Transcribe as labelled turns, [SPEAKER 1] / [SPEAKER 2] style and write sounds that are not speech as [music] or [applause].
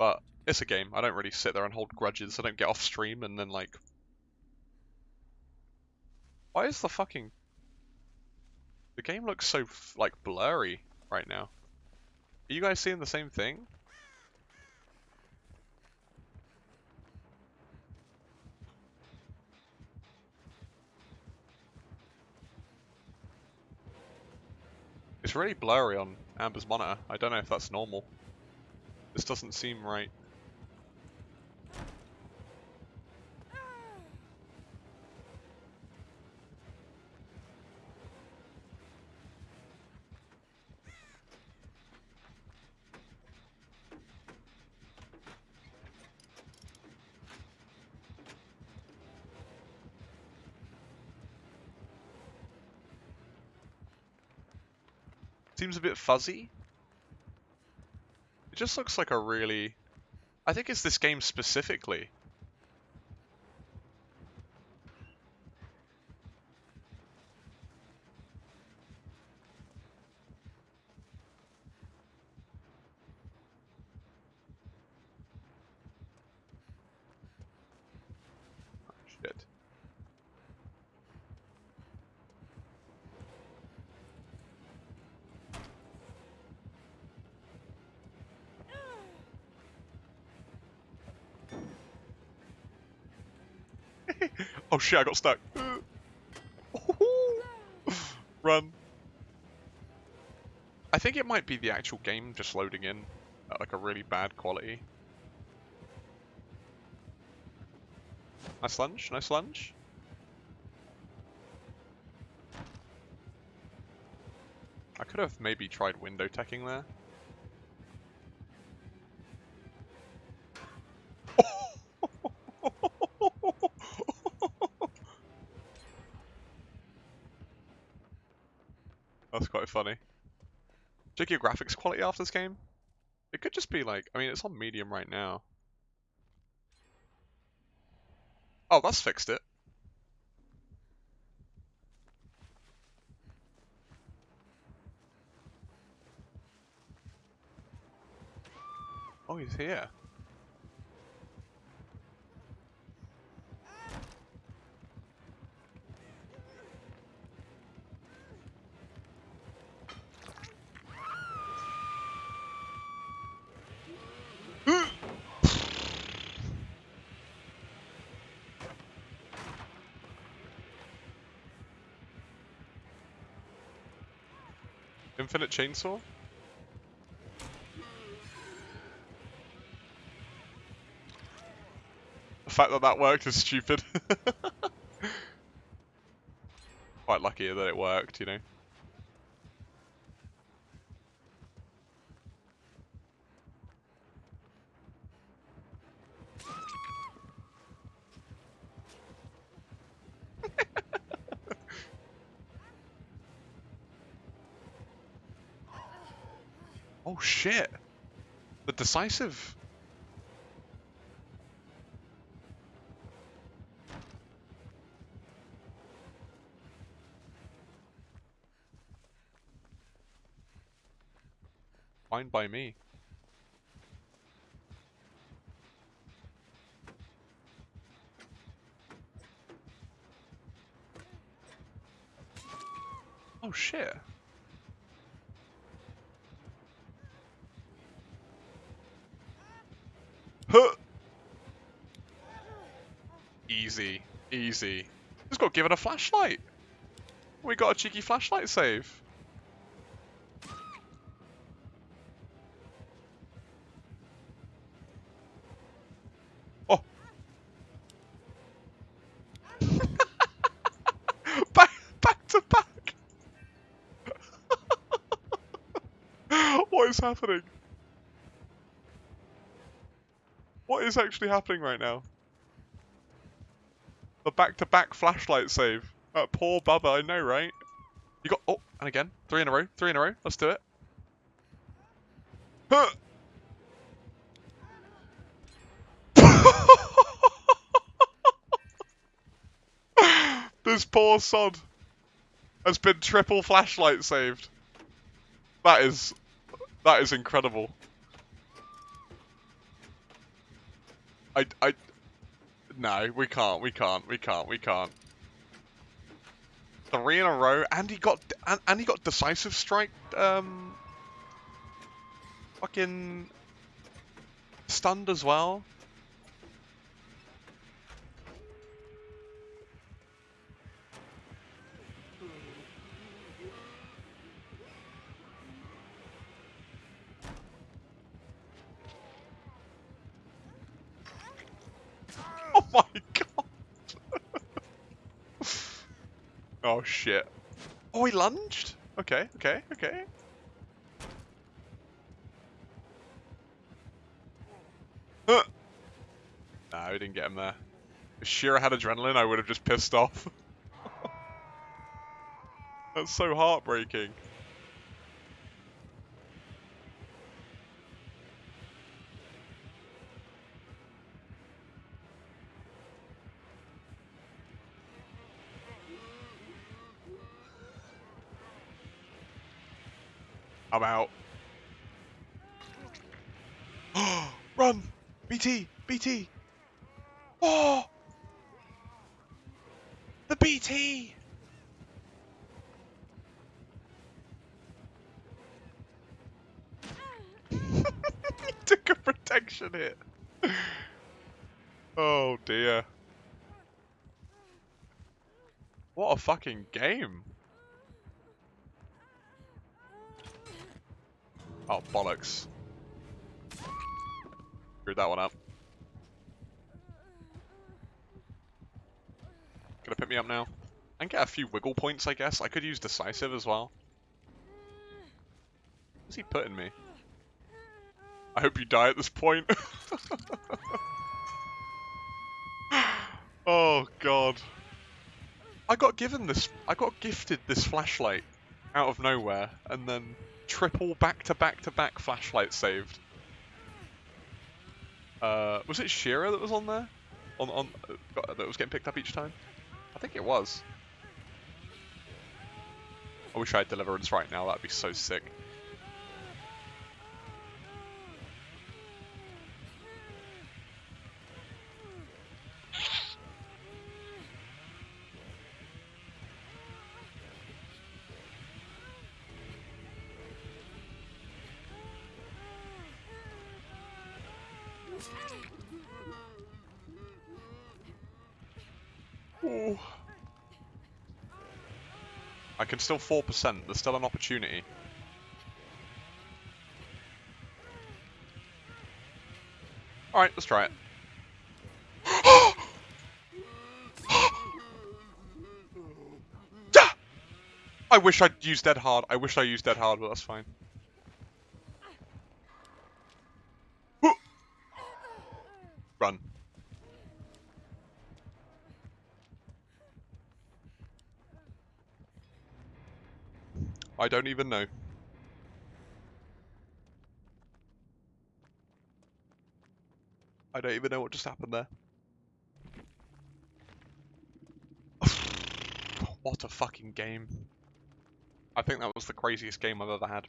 [SPEAKER 1] But it's a game. I don't really sit there and hold grudges. I don't get off stream and then like. Why is the fucking. The game looks so like blurry right now. Are you guys seeing the same thing? It's really blurry on Amber's monitor. I don't know if that's normal. Doesn't seem right. Seems a bit fuzzy. Just looks like a really... I think it's this game specifically. Oh, shit. Oh shit, I got stuck. [laughs] Run. I think it might be the actual game just loading in at like a really bad quality. Nice lunge, nice lunge. I could have maybe tried window teching there. Funny. Check your graphics quality after this game. It could just be like, I mean, it's on medium right now. Oh, that's fixed it. Oh, he's here. Infinite chainsaw? The fact that that worked is stupid. [laughs] Quite lucky that it worked, you know. Oh shit! The decisive. Fine by me. Oh shit. Huh. Easy, easy. Just got given a flashlight. We got a cheeky flashlight save. Oh. [laughs] back, back to back. [laughs] what is happening? What is actually happening right now? The back-to-back flashlight save. That poor Bubba, I know, right? You got... Oh, and again. Three in a row. Three in a row. Let's do it. Huh. [laughs] this poor sod has been triple flashlight saved. That is... That is incredible. I, I, no, we can't, we can't, we can't, we can't. Three in a row, and he got, and, and he got decisive strike, um, fucking stunned as well. My god! oh shit. Oh, he lunged? Okay, okay, okay. Nah, we didn't get him there. If Shira had adrenaline, I would have just pissed off. [laughs] That's so heartbreaking. I'm out. [gasps] Run! BT! BT! Oh! The BT! [laughs] took a protection hit. Oh dear. What a fucking game. Oh, bollocks. Screwed that one up. Gonna pick me up now. And get a few wiggle points, I guess. I could use decisive as well. What's he putting me? I hope you die at this point. [laughs] oh god. I got given this, I got gifted this flashlight out of nowhere, and then triple back to back to back flashlight saved. Uh, was it Shira that was on there? On on uh, that was getting picked up each time? I think it was. I wish I had Deliverance right now. That'd be so sick. Ooh. I can still 4%, there's still an opportunity. Alright, let's try it. [gasps] I wish I'd used Dead Hard. I wish I used Dead Hard, but that's fine. Run. I don't even know. I don't even know what just happened there. [sighs] what a fucking game. I think that was the craziest game I've ever had.